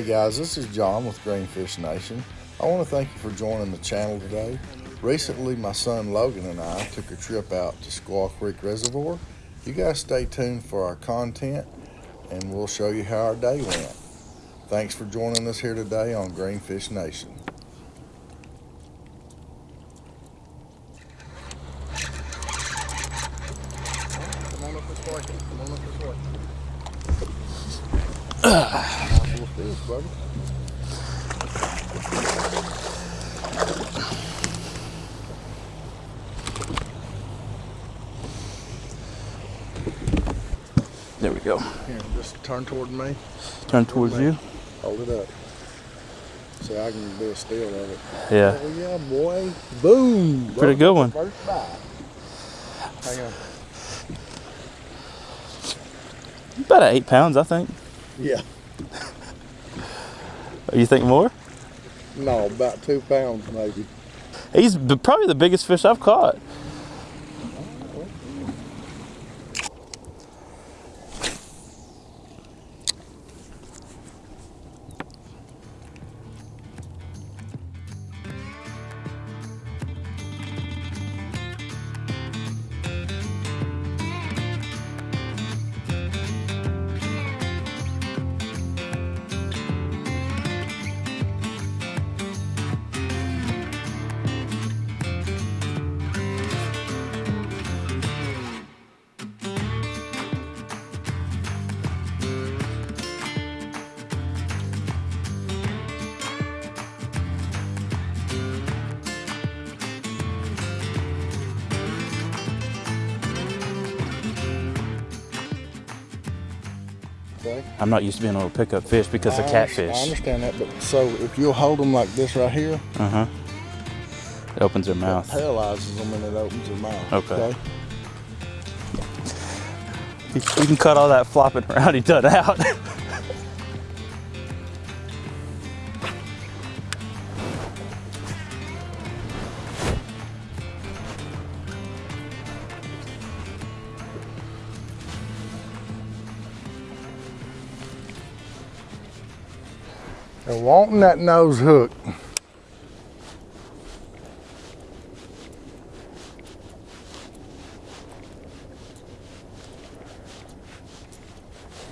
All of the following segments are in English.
Hey guys, this is John with Greenfish Nation. I want to thank you for joining the channel today. Recently, my son Logan and I took a trip out to Squaw Creek Reservoir. You guys stay tuned for our content and we'll show you how our day went. Thanks for joining us here today on Greenfish Nation. Come on up this way. Come on up this way. Nice little fish, buddy. There we go. Here, just turn toward me. Turn towards you. Hold it up. So I can do a still of it. Yeah. Oh yeah, boy. Boom. Pretty good one. First bite. Hang on. About eight pounds, I think. Yeah. You think more? No, about two pounds maybe. He's probably the biggest fish I've caught. Okay. I'm not used to being able to pick up fish because of I under- catfish. I understand that, but so if you'll hold them like this right here, Uh huh. It opens their mouth. paralyzes them and it opens their mouth. Okay. You you can cut all that flopping around he done out. They're wanting that nose hook.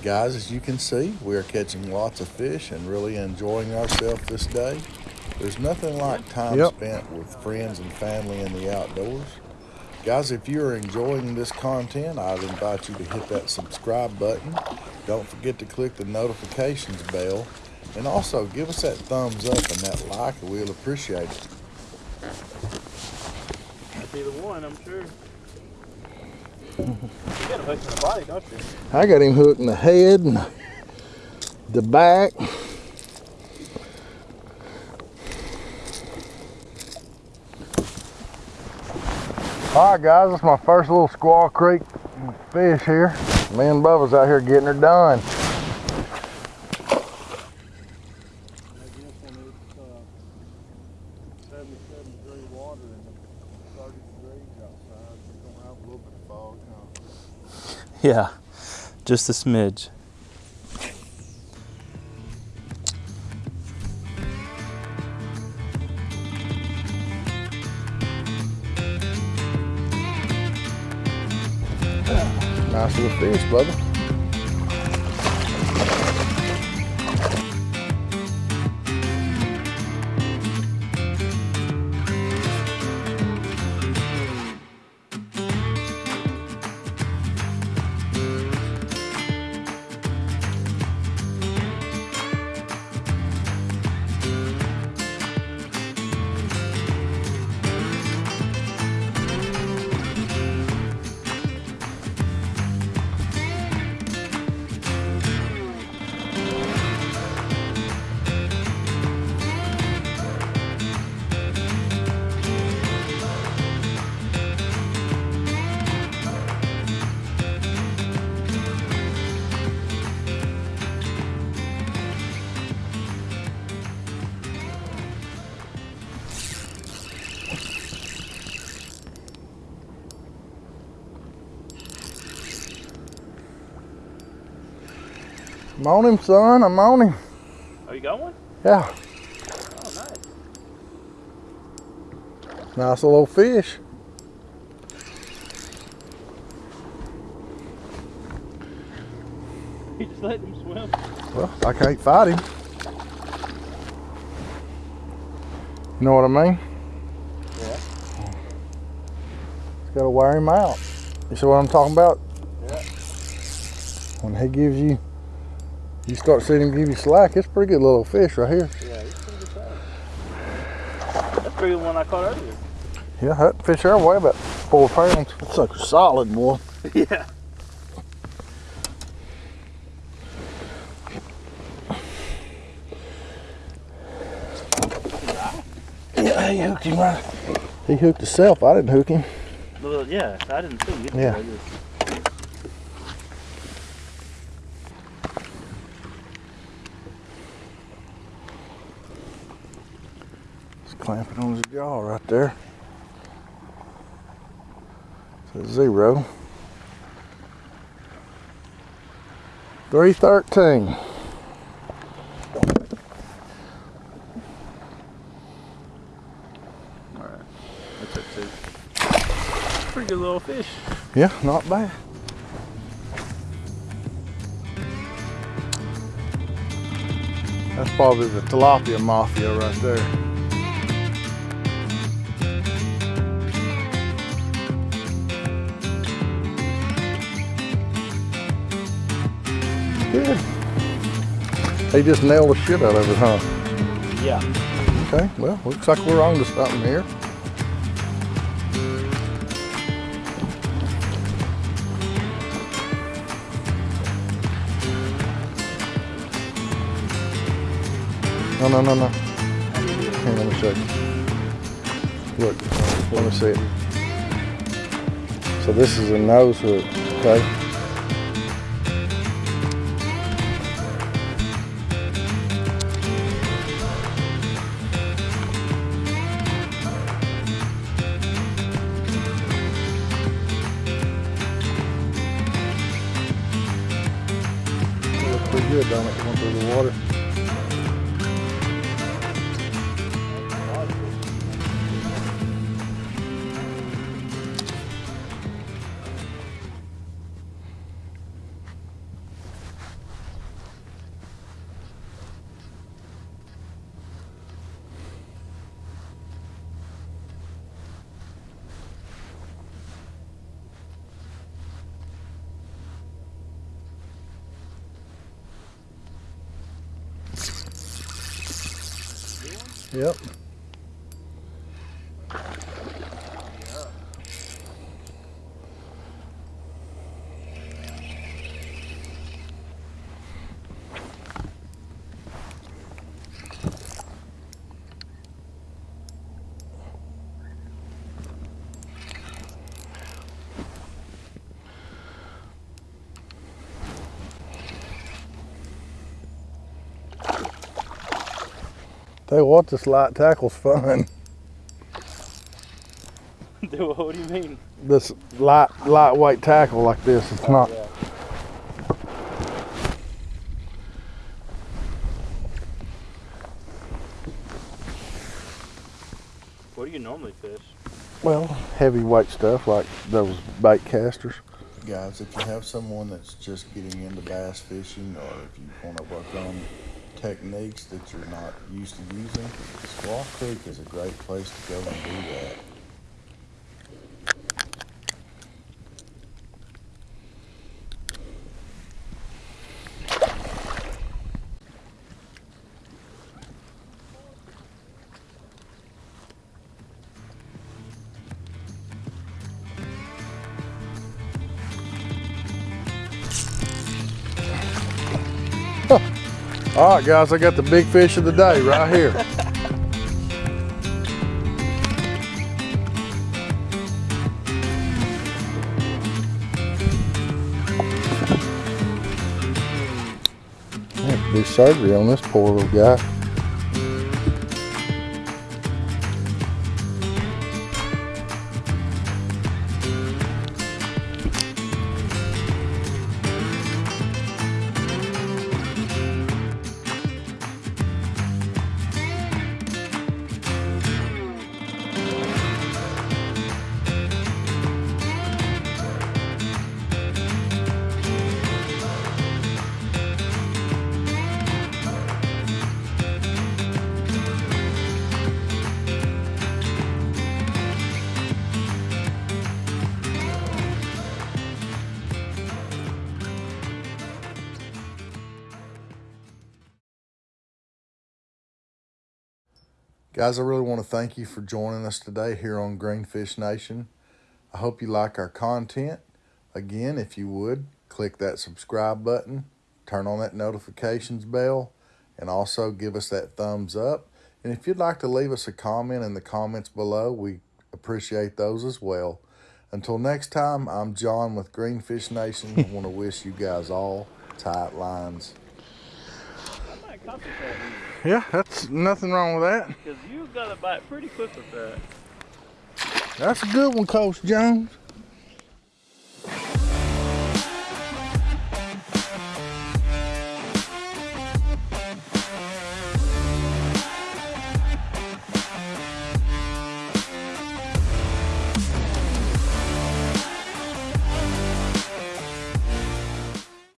Guys, as you can see, we are catching lots of fish and really enjoying ourselves this day. There's nothing like time Yep. spent with friends and family in the outdoors. Guys, if you're enjoying this content, I'd invite you to hit that subscribe button. Don't forget to click the notifications bell. And also give us that thumbs up and that like, we'll appreciate it. That'd be the one, I'm sure. You got a hook in the body, don't you? I got him hooked in the head and the back. All right, guys, is my first little Squaw Creek fish here. Me and Bubba's out here getting her done. Yeah, just a smidge. Nice little fish, Bubba. I'm on him, son. I'm on him. Oh, you going? Yeah, Oh, nice. nice little fish. You just let him swim. Well, I can't fight him. You know what I mean? Yeah. Just gotta wear him out. You see what I'm talking about? Yeah. When he gives you, you start seeing him give you slack, it's a pretty good little fish right here. Yeah, he's pretty good size. That's bigger than one I caught earlier. Yeah, that fish there weigh about four pounds. That's sucker solid, boy. yeah. Yeah, he hooked him right. He hooked himself. I didn't hook him. Well, yeah, I didn't see you. Yeah. I just- Just clamping on his jaw right there. A zero. 313. Alright. That's it too. Pretty good little fish. Yeah, not bad. That's probably the tilapia mafia right there. They just nailed the shit out of it, huh? Yeah. Okay, well, looks like we're on to something here. No, no, no, no. Here, let me show you. Look, let me see it. So this is a nose hook, okay? It looks pretty good, don't Yep. Tell you what, this light tackle's fun. Dude, what do you mean? This light, lightweight tackle like this, it's not. Yeah. What do you normally fish? Well, heavyweight stuff like those bait casters. Guys, if you have someone that's just getting into bass fishing or if you want to work on techniques that you're not used to using, Squaw Creek is a great place to go and do that. All right, guys, I got the big fish of the day right here. I have to do surgery on this poor little guy. Guys, I really want to thank you for joining us today here on Greenfish Nation. I hope you like our content. Again, if you would, click that subscribe button, turn on that notifications bell, and also give us that thumbs up. And if you'd like to leave us a comment in the comments below, we appreciate those as well. Until next time, I'm John with Greenfish Nation. I want to wish you guys all tight lines. I might concentrate Yeah, that's nothing wrong with that. because you got to bite pretty quick with that. That's a good one, Coach Jones.